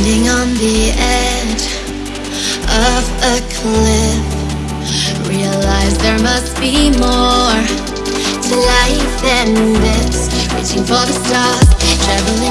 Standing on the edge of a cliff Realize there must be more to life than this. Reaching for the stars, traveling